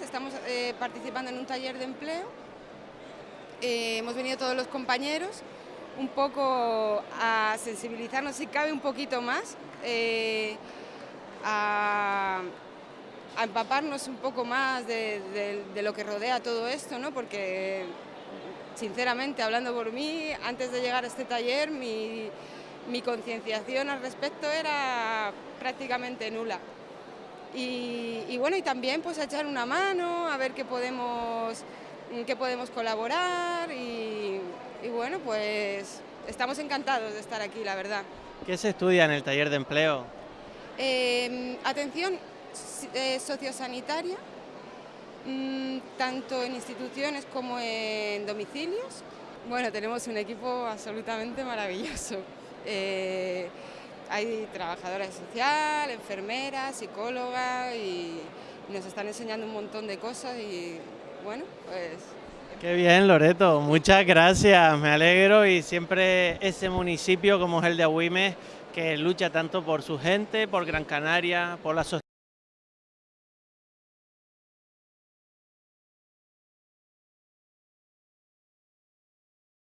estamos eh, participando en un taller de empleo. Eh, hemos venido todos los compañeros un poco a sensibilizarnos, si cabe un poquito más, eh, a, empaparnos un poco más de, de- de lo que rodea todo esto, ¿no? porque sinceramente, hablando por mí, antes de llegar a este taller, mi concienciación al respecto era prácticamente nula. Y, y bueno, y también pues a echar una mano, a ver qué podemos, en qué podemos colaborar y, y bueno, pues estamos encantados de estar aquí, la verdad. ¿Qué se estudia en el taller de empleo? Eh, atención eh, sociosanitaria, mm, tanto en instituciones como en domicilios. Bueno, tenemos un equipo absolutamente maravilloso. Eh, hay trabajadora social, enfermeras, psicóloga y nos están enseñando un montón de cosas y bueno, pues Qué bien, Loreto. Muchas gracias. Me alegro y siempre ese municipio como es el de Agüimes que lucha tanto por su gente, por Gran Canaria, por la sociedad.